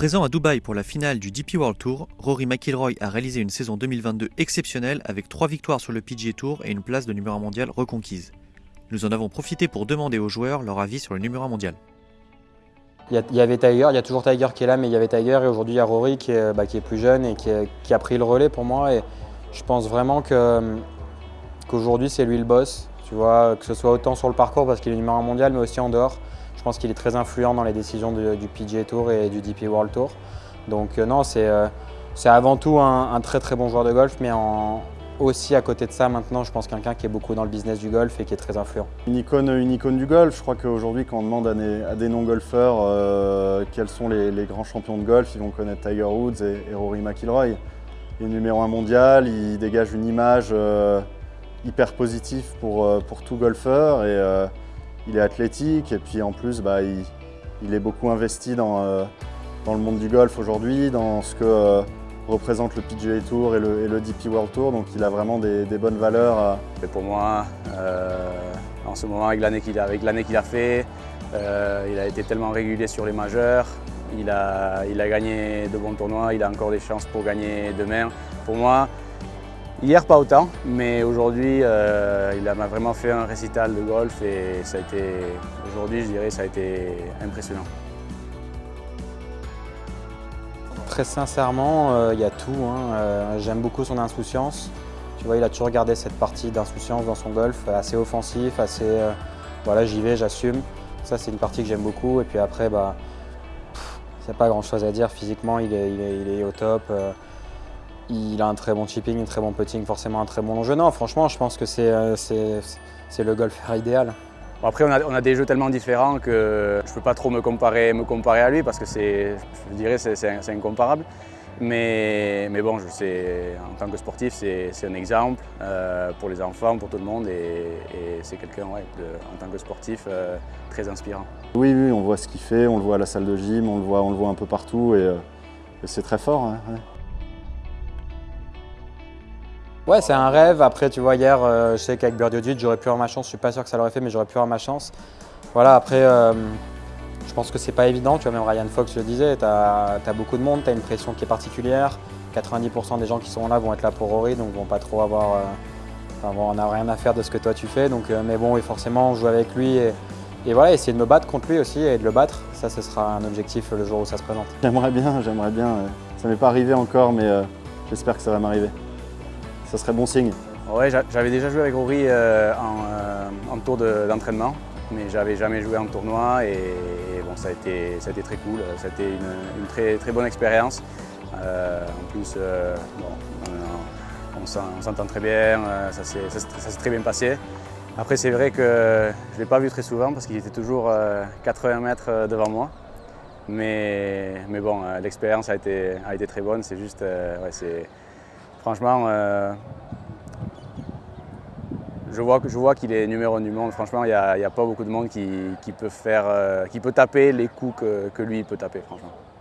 Présent à Dubaï pour la finale du DP World Tour, Rory McIlroy a réalisé une saison 2022 exceptionnelle avec trois victoires sur le PGA Tour et une place de numéro 1 mondial reconquise. Nous en avons profité pour demander aux joueurs leur avis sur le numéro 1 mondial. Il y, avait Tiger, il y a toujours Tiger qui est là, mais il y avait Tiger et aujourd'hui il y a Rory qui est, bah, plus jeune et qui, a pris le relais pour moi. Et je pense vraiment qu'aujourd'hui c'est lui le boss. Tu que ce soit autant sur le parcours parce qu'il est numéro 1 mondial, mais aussi en dehors. Je pense qu'il est très influent dans les décisions du PGA Tour et du DP World Tour. Donc euh, non, euh, c'est avant tout un, très très bon joueur de golf, mais aussi à côté de ça, maintenant, je pense quelqu'un qui est beaucoup dans le business du golf et qui est très influent. Une icône, une du golf. Je crois qu'aujourd'hui, quand on demande à des, non-golfeurs euh, quels sont les, grands champions de golf, ils vont connaître Tiger Woods et, Rory McIlroy. Il est numéro un mondial, il dégage une image hyper positive pour, pour tout golfeur. Et, il est athlétique et puis en plus bah, il, est beaucoup investi dans, euh, dans, le monde du golf aujourd'hui, dans ce que euh, représente le PGA Tour et le, DP World Tour, donc il a vraiment des, bonnes valeurs. Et pour moi, euh, en ce moment avec l'année qu'il a, qu'il a, fait, il a été tellement régulier sur les majeurs, il a, il a gagné de bons tournois, il a encore des chances pour gagner demain. Pour moi, Hier, pas autant, mais aujourd'hui, euh, il m'a vraiment fait un récital de golf et ça a été, aujourd'hui, je dirais, ça a été impressionnant. Très sincèrement, euh, il y a tout. Hein. Euh, j'aime beaucoup son insouciance. Tu vois, il a toujours gardé cette partie d'insouciance dans son golf, assez offensif, assez, voilà, j'y vais, j'assume. Ça, c'est une partie que j'aime beaucoup. Et puis après, bah, c'est pas grand chose à dire. Physiquement, il est, il est au top. Il a un très bon chipping, un très bon putting, forcément un très bon long jeu. Non, franchement, je pense que c'est euh, le golfeur idéal. après, on a, des jeux tellement différents que je ne peux pas trop me comparer, me comparer à lui parce que je dirais c'est incomparable. Mais, mais, bon, je sais, en tant que sportif, c'est un exemple euh, pour les enfants, pour tout le monde et, c'est quelqu'un, ouais, en tant que sportif, euh, très inspirant. Oui, oui, on voit ce qu'il fait, on le voit à la salle de gym, on le voit, on le voit un peu partout et, c'est très fort. Hein, Ouais, c'est un rêve. Après, tu vois, hier, euh, je sais qu'avec Birdie j'aurais pu avoir ma chance. Je suis pas sûr que ça l'aurait fait, mais j'aurais pu avoir ma chance. Voilà, après, euh, je pense que c'est pas évident. Tu vois, même Ryan Fox le disait, tu as, beaucoup de monde, tu as une pression qui est particulière. 90% des gens qui sont là vont être là pour Rory, donc vont pas trop avoir. Euh, on n'a rien à faire de ce que toi tu fais. Donc, mais bon, et forcément, on joue avec lui. Et, et voilà, essayer de me battre contre lui aussi et de le battre, ça, ce sera un objectif le jour où ça se présente. J'aimerais bien, j'aimerais bien. Ça m'est pas arrivé encore, mais j'espère que ça va m'arriver ça serait bon signe. Ouais, j'avais déjà joué avec Rory euh, en, euh, tour d'entraînement, mais j'avais jamais joué en tournoi et, bon, ça a, été, très cool, ça a été une, très, bonne expérience. Euh, en plus, on, s'entend très bien, ça s'est très bien passé. Après, c'est vrai que je ne l'ai pas vu très souvent parce qu'il était toujours 80 mètres devant moi. Mais, bon, l'expérience a été, a été très bonne. C'est juste, ouais, Franchement, euh, je vois, qu'il est numéro un du monde. Franchement, il n'y a, pas beaucoup de monde qui, euh, peut taper les coups que, lui peut taper.